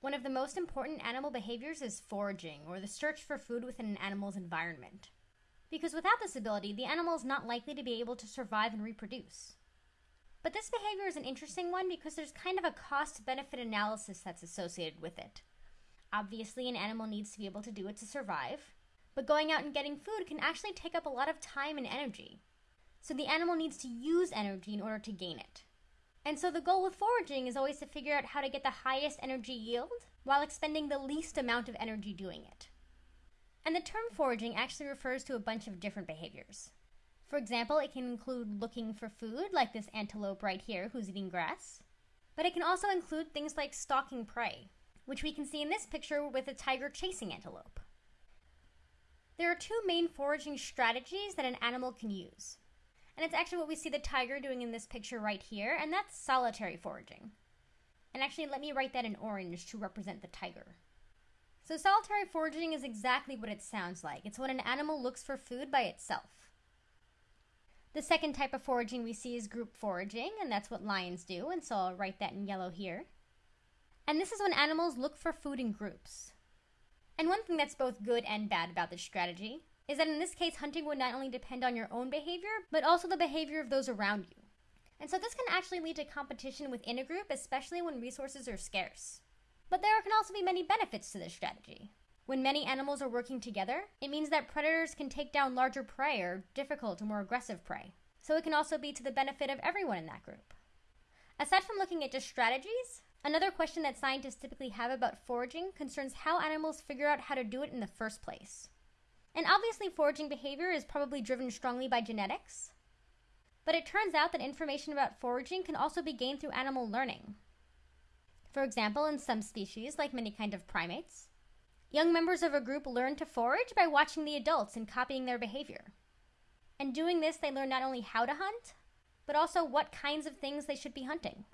One of the most important animal behaviors is foraging, or the search for food within an animal's environment. Because without this ability, the animal is not likely to be able to survive and reproduce. But this behavior is an interesting one because there's kind of a cost benefit analysis that's associated with it. Obviously, an animal needs to be able to do it to survive, but going out and getting food can actually take up a lot of time and energy. So the animal needs to use energy in order to gain it. And so the goal with foraging is always to figure out how to get the highest energy yield while expending the least amount of energy doing it. And the term foraging actually refers to a bunch of different behaviors. For example, it can include looking for food, like this antelope right here who's eating grass. But it can also include things like stalking prey, which we can see in this picture with a tiger chasing antelope. There are two main foraging strategies that an animal can use. And it's actually what we see the tiger doing in this picture right here, and that's solitary foraging. And actually, let me write that in orange to represent the tiger. So solitary foraging is exactly what it sounds like. It's when an animal looks for food by itself. The second type of foraging we see is group foraging, and that's what lions do, and so I'll write that in yellow here. And this is when animals look for food in groups. And one thing that's both good and bad about this strategy is that in this case, hunting would not only depend on your own behavior, but also the behavior of those around you. And so this can actually lead to competition within a group, especially when resources are scarce. But there can also be many benefits to this strategy. When many animals are working together, it means that predators can take down larger prey or difficult or more aggressive prey. So it can also be to the benefit of everyone in that group. Aside from looking at just strategies, another question that scientists typically have about foraging concerns how animals figure out how to do it in the first place. And obviously, foraging behavior is probably driven strongly by genetics. But it turns out that information about foraging can also be gained through animal learning. For example, in some species, like many kind of primates, young members of a group learn to forage by watching the adults and copying their behavior. And doing this, they learn not only how to hunt, but also what kinds of things they should be hunting.